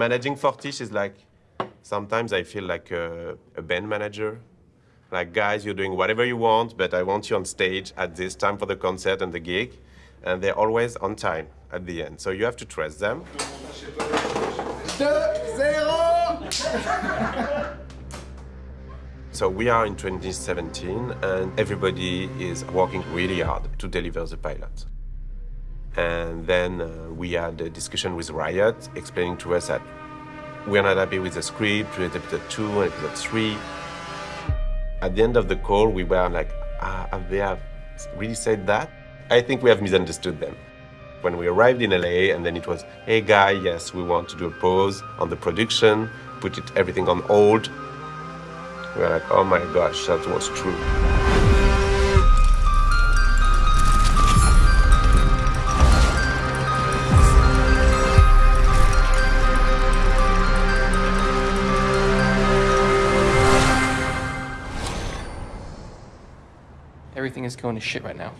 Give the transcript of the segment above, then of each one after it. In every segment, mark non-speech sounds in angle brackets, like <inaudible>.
Managing Fortiche is like, sometimes I feel like a, a band manager. Like, guys, you're doing whatever you want, but I want you on stage at this time for the concert and the gig. And they're always on time at the end. So you have to trust them. So we are in 2017 and everybody is working really hard to deliver the pilot. And then uh, we had a discussion with Riot explaining to us that we're not happy with the script, with episode 2 and episode 3. At the end of the call, we were like, ah, have they have really said that? I think we have misunderstood them. When we arrived in LA and then it was, hey guy, yes, we want to do a pause on the production, put it everything on hold. We were like, oh my gosh, that was true. Everything is going to shit right now.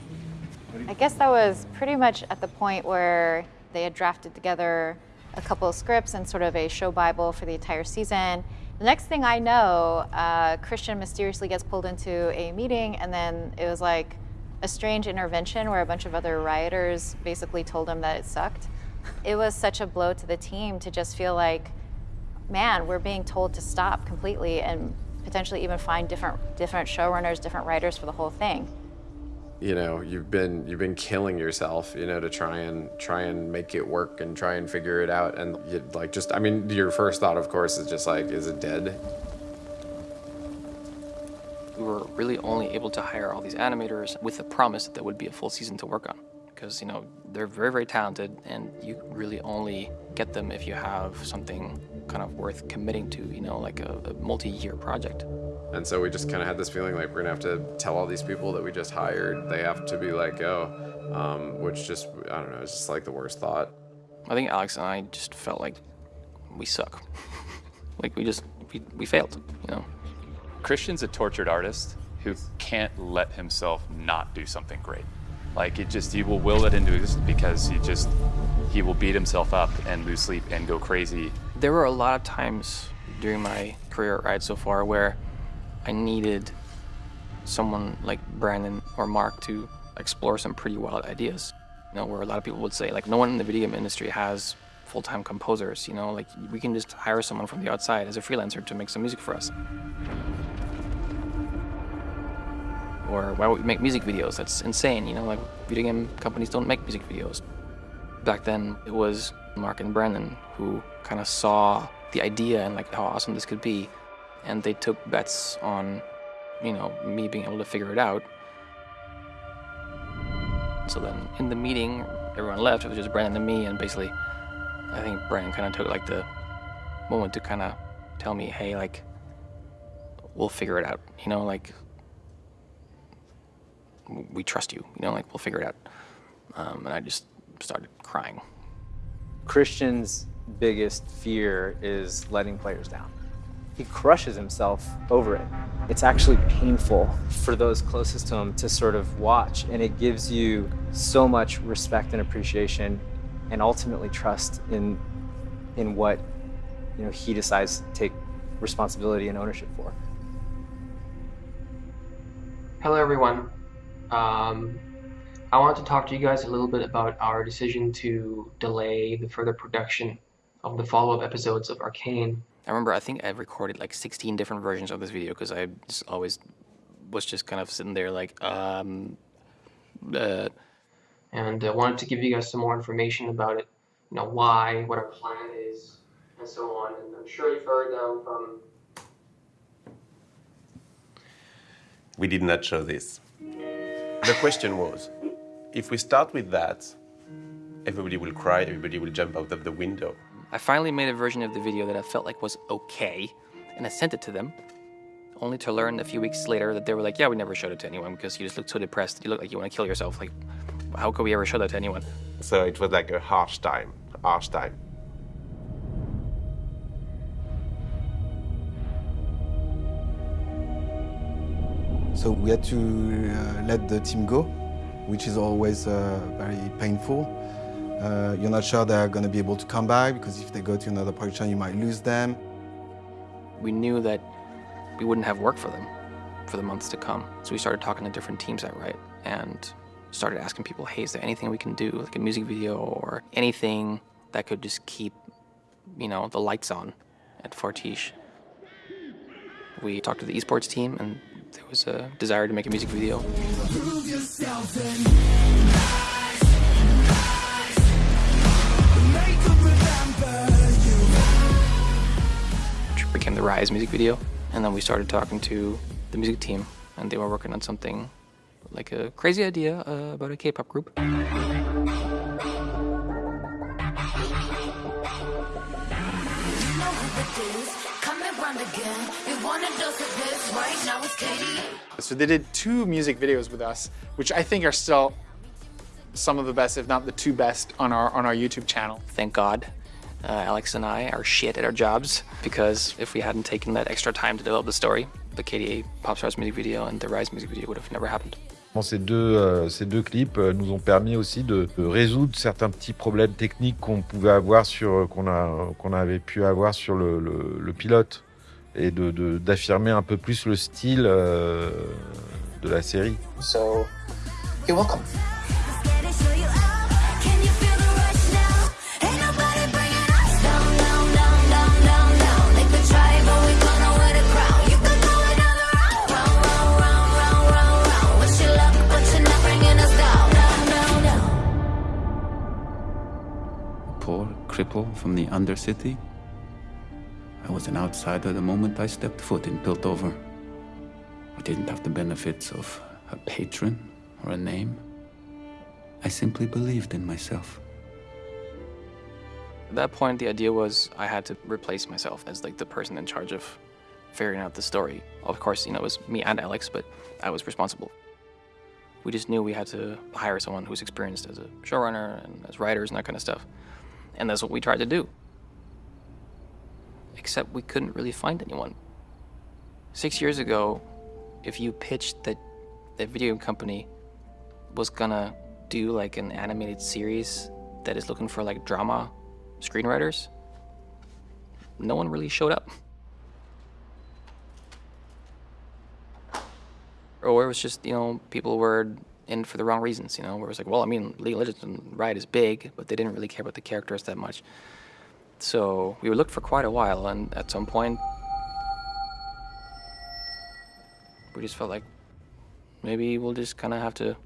I guess that was pretty much at the point where they had drafted together a couple of scripts and sort of a show bible for the entire season. The next thing I know, uh, Christian mysteriously gets pulled into a meeting, and then it was like a strange intervention where a bunch of other rioters basically told him that it sucked. It was such a blow to the team to just feel like, man, we're being told to stop completely and potentially even find different different showrunners, different writers for the whole thing. You know you've been you've been killing yourself you know to try and try and make it work and try and figure it out. And you, like just i mean your first thought of course is just like is it dead? We were really only able to hire all these animators with the promise that there would be a full season to work on. Because you know they're very very talented and you really only get them if you have something kind of worth committing to you know like a, a multi-year project and so we just kind of had this feeling like we're gonna have to tell all these people that we just hired, they have to be like, oh, um, which just, I don't know, it's just like the worst thought. I think Alex and I just felt like we suck. <laughs> like we just, we, we failed, you know? Christian's a tortured artist who can't let himself not do something great. Like it just, he will will it into existence because he just, he will beat himself up and lose sleep and go crazy. There were a lot of times during my career ride so far where I needed someone like Brandon or Marc to explore some pretty wild ideas. You know, where a lot of people would say, like, no one in the video game industry has full-time composers, you know, like, we can just hire someone from the outside as a freelancer to make some music for us. Or why would we make music videos? That's insane, you know, like, video game companies don't make music videos. Back then, it was Marc and Brandon who kind of saw the idea and, like, how awesome this could be and they took bets on, you know, me being able to figure it out. So then in the meeting, everyone left. It was just Brandon and me, and basically, I think Brandon kind of took like the moment to kind of tell me, hey, like, we'll figure it out. You know, like, we trust you. You know, like, we'll figure it out. Um, and I just started crying. Christian's biggest fear is letting players down he crushes himself over it. It's actually painful for those closest to him to sort of watch, and it gives you so much respect and appreciation and ultimately trust in, in what you know, he decides to take responsibility and ownership for. Hello, everyone. Um, I want to talk to you guys a little bit about our decision to delay the further production of the follow-up episodes of Arcane I remember I think I recorded like 16 different versions of this video because I just always was just kind of sitting there like, um, uh, and I uh, wanted to give you guys some more information about it, you know, why, what our plan is, and so on. And I'm sure you've heard them from. We did not show this. The question was, if we start with that, everybody will cry, everybody will jump out of the window. I finally made a version of the video that I felt like was okay, and I sent it to them, only to learn a few weeks later that they were like, yeah, we never showed it to anyone because you just look so depressed. You look like you want to kill yourself. Like, how could we ever show that to anyone? So it was like a harsh time, harsh time. So we had to uh, let the team go, which is always uh, very painful. Uh, you're not sure they're going to be able to come back because if they go to another production, you might lose them. We knew that we wouldn't have work for them for the months to come. So we started talking to different teams at Riot and started asking people, hey, is there anything we can do, like a music video or anything that could just keep, you know, the lights on at Fortiche. We talked to the esports team and there was a desire to make a music video. Became the Rise music video. And then we started talking to the music team and they were working on something like a crazy idea uh, about a K-pop group. So they did two music videos with us, which I think are still some of the best, if not the two best, on our on our YouTube channel. Thank God, uh, Alex and I are shit at our jobs because if we hadn't taken that extra time to develop the story, the KDA Popstars music video and the Rise music video would have never happened. Ces deux, euh, ces deux clips euh, nous ont permis aussi de, de résoudre certains petits problèmes techniques qu'on pouvait avoir sur qu'on a qu'on avait pu avoir sur le, le, le pilote et de d'affirmer un peu plus le style euh, de la série. So, you're welcome. Cripple from the Undercity. I was an outsider the moment I stepped foot in Piltover. I didn't have the benefits of a patron or a name. I simply believed in myself. At that point, the idea was I had to replace myself as like the person in charge of figuring out the story. Of course, you know, it was me and Alex, but I was responsible. We just knew we had to hire someone who's experienced as a showrunner and as writers and that kind of stuff. And that's what we tried to do. Except we couldn't really find anyone. Six years ago, if you pitched that the video company was gonna do like an animated series that is looking for like drama screenwriters, no one really showed up. Or it was just, you know, people were in for the wrong reasons, you know, where it was like, well, I mean, League of Legends and Riot is big, but they didn't really care about the characters that much. So we looked for quite a while, and at some point, we just felt like maybe we'll just kind of have to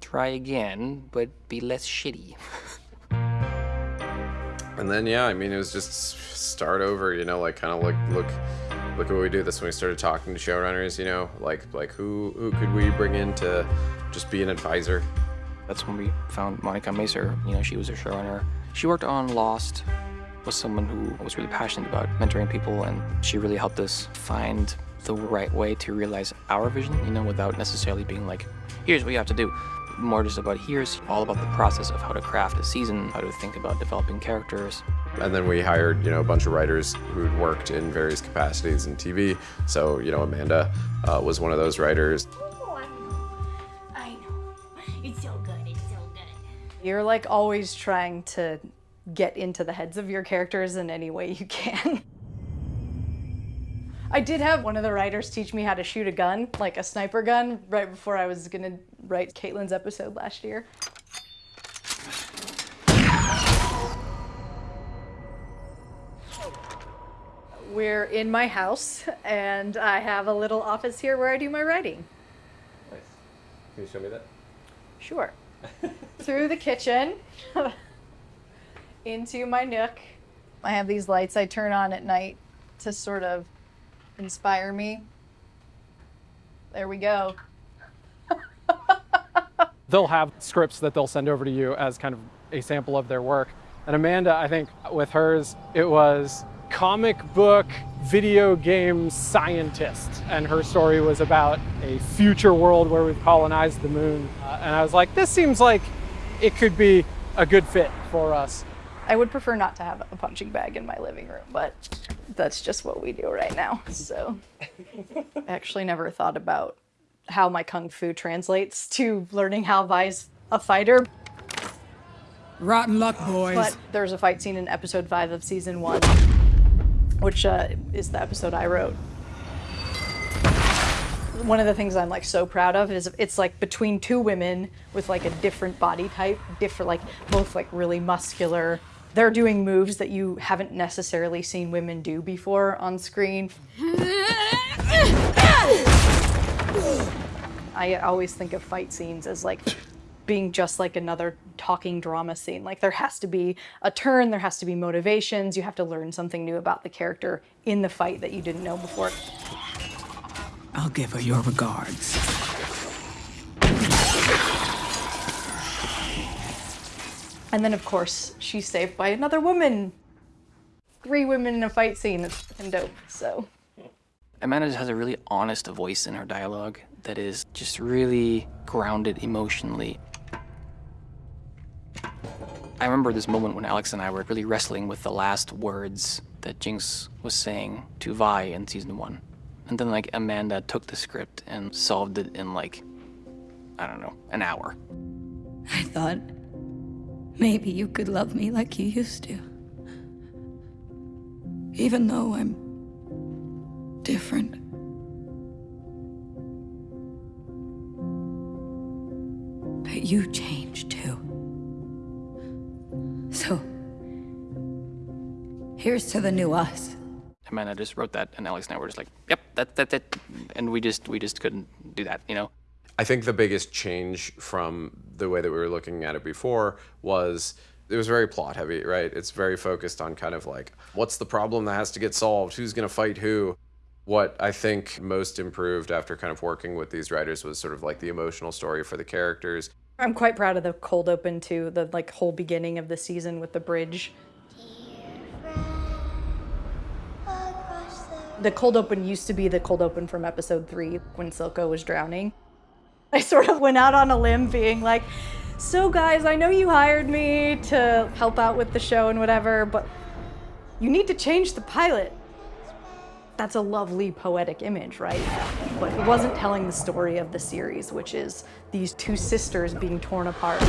try again, but be less shitty. <laughs> and then, yeah, I mean, it was just start over, you know, like kind of look, look, look at what we do. That's when we started talking to showrunners, you know, like, like who, who could we bring in to just be an advisor? That's when we found Monica Macer. You know, she was a showrunner. She worked on Lost, was someone who was really passionate about mentoring people, and she really helped us find the right way to realize our vision, you know, without necessarily being like, here's what you have to do. More just about here's all about the process of how to craft a season, how to think about developing characters. And then we hired, you know, a bunch of writers who'd worked in various capacities in TV. So, you know, Amanda uh, was one of those writers. Oh, I know. I know. It's so good. It's so good. You're like always trying to get into the heads of your characters in any way you can. I did have one of the writers teach me how to shoot a gun, like a sniper gun, right before I was gonna write Caitlyn's episode last year. We're in my house, and I have a little office here where I do my writing. Nice. Can you show me that? Sure. <laughs> Through the kitchen, <laughs> into my nook. I have these lights I turn on at night to sort of inspire me. There we go. <laughs> they'll have scripts that they'll send over to you as kind of a sample of their work. And Amanda, I think with hers, it was comic book video game scientist. And her story was about a future world where we've colonized the moon. Uh, and I was like, this seems like it could be a good fit for us. I would prefer not to have a punching bag in my living room, but that's just what we do right now. So <laughs> I actually never thought about how my kung fu translates to learning how Vi's a fighter. Rotten luck, boys. But there's a fight scene in episode five of season one, which uh, is the episode I wrote. One of the things I'm like so proud of is it's like between two women with like a different body type, different like both like really muscular. They're doing moves that you haven't necessarily seen women do before on screen. <laughs> I always think of fight scenes as like being just like another talking drama scene. Like there has to be a turn, there has to be motivations, you have to learn something new about the character in the fight that you didn't know before. I'll give her your regards. And then of course, she's saved by another woman. Three women in a fight scene. It's fucking dope. So Amanda just has a really honest voice in her dialogue that is just really grounded emotionally. I remember this moment when Alex and I were really wrestling with the last words that Jinx was saying to Vi in season one. And then like Amanda took the script and solved it in like, I don't know, an hour. I thought maybe you could love me like you used to. Even though I'm different. But you changed here's to the new us. Amanda just wrote that, and Alex and I were just like, "Yep, that, that, that," and we just, we just couldn't do that, you know. I think the biggest change from the way that we were looking at it before was it was very plot heavy, right? It's very focused on kind of like what's the problem that has to get solved, who's going to fight who. What I think most improved after kind of working with these writers was sort of like the emotional story for the characters. I'm quite proud of the cold open too, the like whole beginning of the season with the bridge. The cold open used to be the cold open from episode three when Silco was drowning. I sort of went out on a limb being like, so guys, I know you hired me to help out with the show and whatever, but you need to change the pilot. That's a lovely poetic image, right? But it wasn't telling the story of the series, which is these two sisters being torn apart.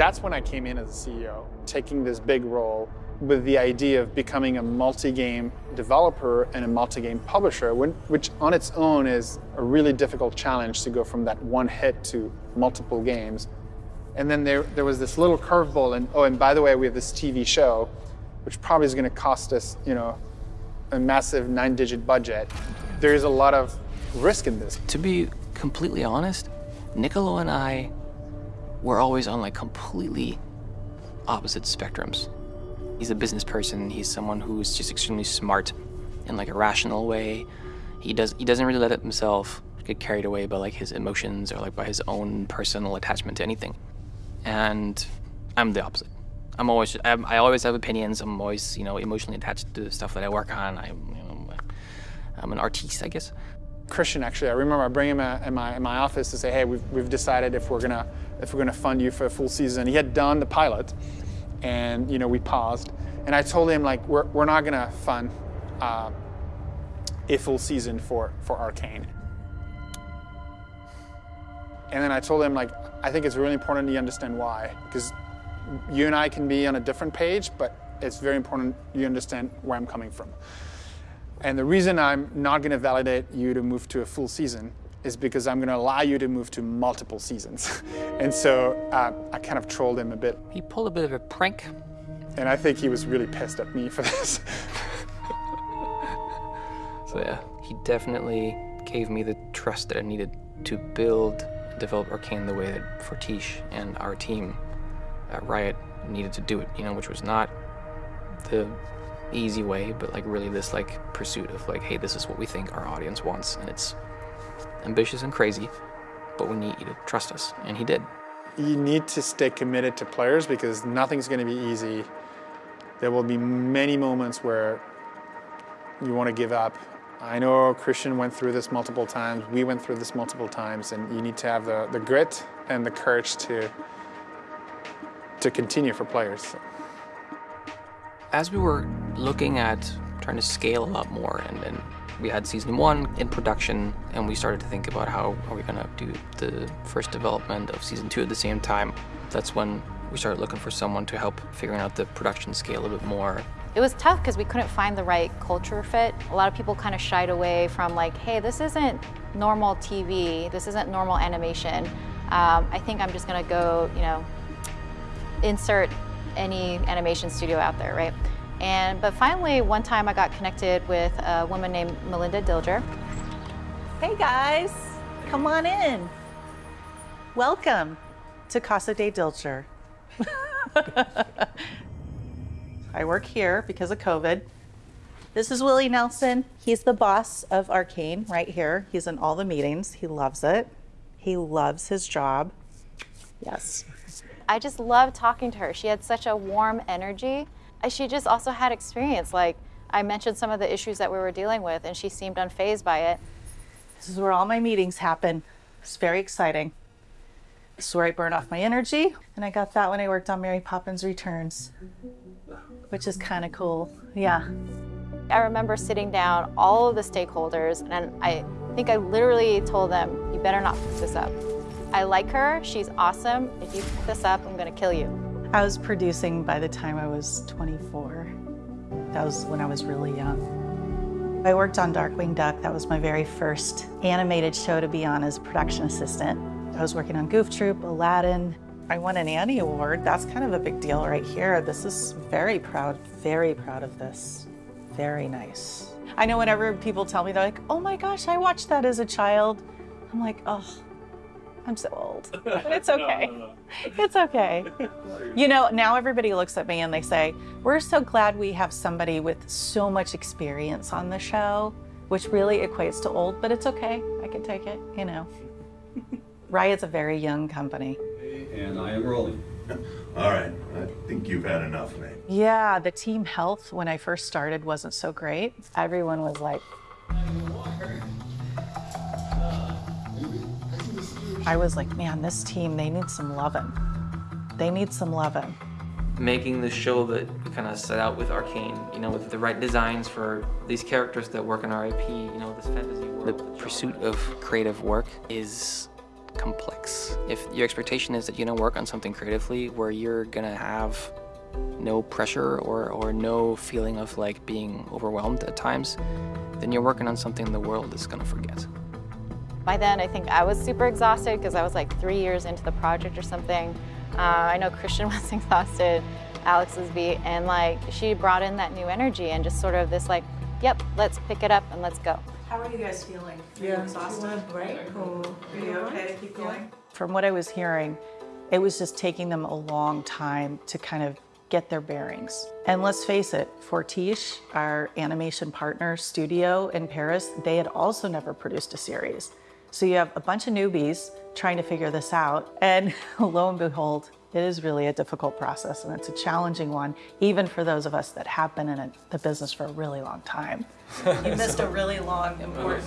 That's when I came in as a CEO, taking this big role with the idea of becoming a multi-game developer and a multi-game publisher, which on its own is a really difficult challenge to go from that one hit to multiple games. And then there, there was this little curveball, and oh, and by the way, we have this TV show, which probably is going to cost us, you know, a massive nine-digit budget. There is a lot of risk in this. To be completely honest, Nicolo and I were always on like completely opposite spectrums. He's a business person. He's someone who's just extremely smart in like a rational way. He does he doesn't really let himself get carried away by like his emotions or like by his own personal attachment to anything. And I'm the opposite. I'm always I'm, I always have opinions. I'm always you know emotionally attached to the stuff that I work on. I'm you know I'm an artiste, I guess. Christian, actually, I remember I bring him in my, in my office to say, hey, we've, we've decided if we're gonna if we're gonna fund you for a full season. He had done the pilot, and you know we paused, and I told him like we're we're not gonna fund uh, a full season for for Arcane. And then I told him like I think it's really important you understand why because you and I can be on a different page, but it's very important you understand where I'm coming from. And the reason I'm not going to validate you to move to a full season is because I'm going to allow you to move to multiple seasons. <laughs> and so uh, I kind of trolled him a bit. He pulled a bit of a prank. And I think he was really pissed at me for <laughs> this. so yeah, he definitely gave me the trust that I needed to build, develop Arcane the way that Fortiche and our team at Riot needed to do it, you know, which was not the easy way, but like really this like pursuit of like, hey, this is what we think our audience wants, and it's ambitious and crazy, but we need you to trust us, and he did. You need to stay committed to players because nothing's going to be easy. There will be many moments where you want to give up. I know Christian went through this multiple times. We went through this multiple times, and you need to have the, the grit and the courage to to continue for players. As we were looking at trying to scale a lot more and, and We had season one in production, and we started to think about how are we gonna do the first development of season two at the same time. That's when we started looking for someone to help figuring out the production scale a bit more. It was tough because we couldn't find the right culture fit. A lot of people kind of shied away from like, hey, this isn't normal TV, this isn't normal animation. Um, I think I'm just gonna go, you know, insert any animation studio out there, right? And but finally, one time I got connected with a woman named Melinda Dilger. Hey guys, come on in. Welcome to Casa de Dilger. <laughs> I work here because of COVID. This is Willie Nelson. He's the boss of Arcane right here. He's in all the meetings. He loves it. He loves his job. Yes. I just loved talking to her. She had such a warm energy. She just also had experience. Like I mentioned some of the issues that we were dealing with, and she seemed unfazed by it. This is where all my meetings happen. It's very exciting. This is where I burn off my energy. And I got that when I worked on Mary Poppins Returns, which is kind of cool. Yeah. I remember sitting down all of the stakeholders, and I think I literally told them, "You better not fuck this up." I like her. She's awesome. If you fuck this up, I'm gonna kill you. I was producing by the time I was 24. That was when I was really young. I worked on Darkwing Duck. That was my very first animated show to be on as production assistant. I was working on Goof Troop, Aladdin. I won an Annie Award. That's kind of a big deal right here. This is very proud, very proud of this. Very nice. I know whenever people tell me, they're like, oh my gosh, I watched that as a child. I'm like, oh, I'm so old. <laughs> But it's okay. It's okay. <laughs> You know, now everybody looks at me and they say, We're so glad we have somebody with so much experience on the show, which really equates to old, but it's okay. I can take it, you know. <laughs> Riot's a very young company. And I am rolling. All right, I think you've had enough, Nate. Yeah, the team health when I first started wasn't so great. Everyone was like, I was like, man, this team, they need some loving. They need some loving. Making the show that we kind of set out with Arcane, you know, with the right designs for these characters that work in our IP, you know, this fantasy world. The pursuit of creative work is complex. If your expectation is that you're gonna work on something creatively where you're gonna have no pressure or, or no feeling of like being overwhelmed at times, then you're working on something the world is gonna forget. By then, I think I was super exhausted because I was like three years into the project or something. Uh, I know Christian <laughs> was exhausted, Alex was beat, and like she brought in that new energy and just sort of this like, yep, let's pick it up and let's go. How are you guys feeling? Are you Yeah. exhausted? Great. Are you okay to keep going? From what I was hearing, it was just taking them a long time to kind of get their bearings. And let's face it, Fortiche, our animation partner studio in Paris, they had also never produced a series. So you have a bunch of newbies trying to figure this out. And <laughs> lo and behold, it is really a difficult process and it's a challenging one, even for those of us that have been in it, the business for a really long time. <laughs> You missed a really long, important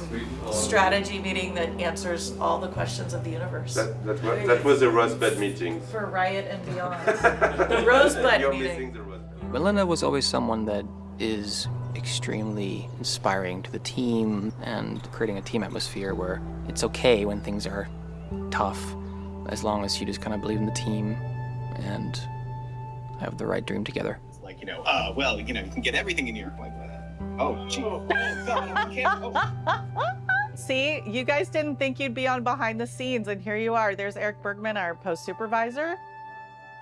strategy meeting that answers all the questions of the universe. That, that, was, that was a Rosebud meeting. For Riot and beyond. <laughs> the Rosebud You're meeting. missing the Rosebud. Melinda was always someone that is extremely inspiring to the team and creating a team atmosphere where it's okay when things are tough as long as you just kind of believe in the team and have the right dream together. Like, you know, uh, well, you know, you can get everything in New York like that. Oh, gee. Oh, God, we can't. Oh. <laughs> See, you guys didn't think you'd be on behind the scenes, and here you are. There's Eric Bergman, our post supervisor.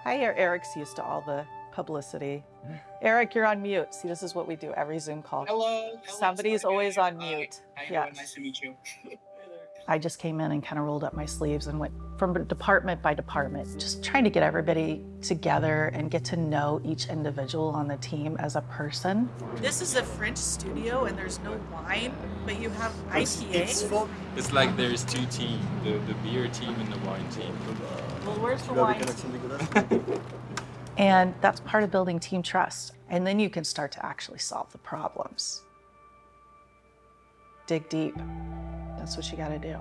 Hi, Er- Eric's used to all the publicity. Mm-hmm. Eric, you're on mute. See, this is what we do every Zoom call. Hello. hello, Somebody's sorry, always on mute. How you Yeah. Nice to meet you. <laughs> I just came in and kind of rolled up my sleeves and went from department by department, just trying to get everybody together and get to know each individual on the team as a person. This is a French studio and there's no wine, but you have IPA. It's like there's two teams, the, the beer team and the wine team. Well, where's the wine? <laughs> And that's part of building team trust. And then you can start to actually solve the problems. Dig deep. That's what you got to do.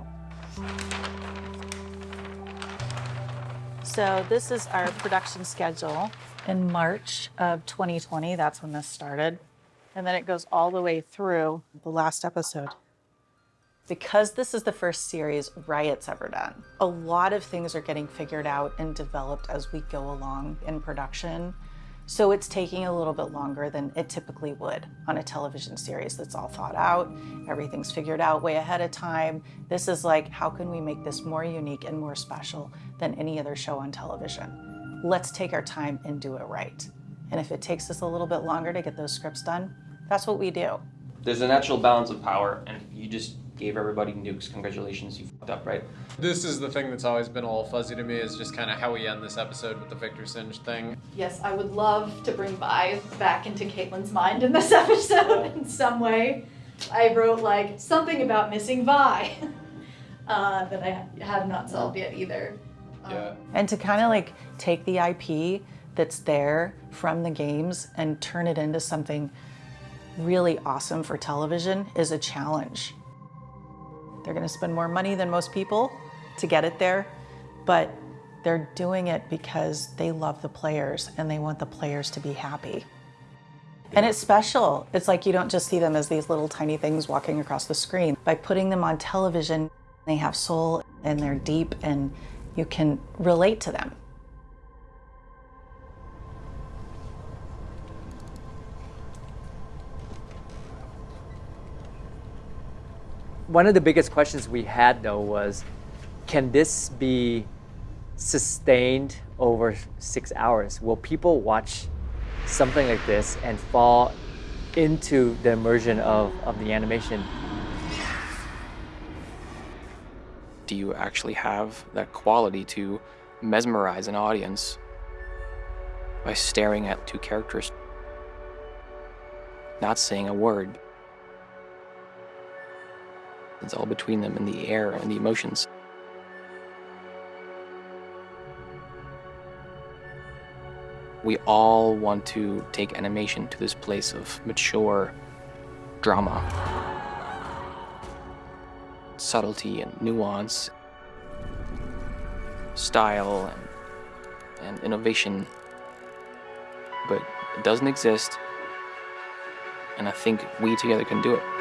So this is our production schedule. In March of 2020, that's when this started. and then it goes all the way through the last episode. Because this is the first series Riot's ever done, a lot of things are getting figured out and developed as we go along in production. So it's taking a little bit longer than it typically would on a television series that's all thought out, everything's figured out way ahead of time. This is like, how can we make this more unique and more special than any other show on television? Let's take our time and do it right. And if it takes us a little bit longer to get those scripts done, that's what we do. There's a natural balance of power, and you just gave everybody nukes. Congratulations, you fucked up, right? This is the thing that's always been a little fuzzy to me is just kind of how we end this episode with the Viktor Singed thing. Yes, I would love to bring Vi back into Caitlyn's mind in this <laughs> episode in some way. I wrote like something about missing Vi <laughs> uh, that I have not solved yet either. Yeah. And to kind of like take the IP that's there from the games and turn it into something really awesome for television is a challenge. They're going to spend more money than most people to get it there, but they're doing it because they love the players and they want the players to be happy. And it's special. It's like you don't just see them as these little tiny things walking across the screen. By putting them on television, they have soul and they're deep and you can relate to them. One of the biggest questions we had though was, can this be sustained over six hours? Will people watch something like this and fall into the immersion of, of the animation? Do you actually have that quality to mesmerize an audience by staring at two characters, not saying a word? It's all between them in the air and the emotions. We all want to take animation to this place of mature drama, subtlety and nuance, style and, and innovation. But it doesn't exist, and I think we together can do it.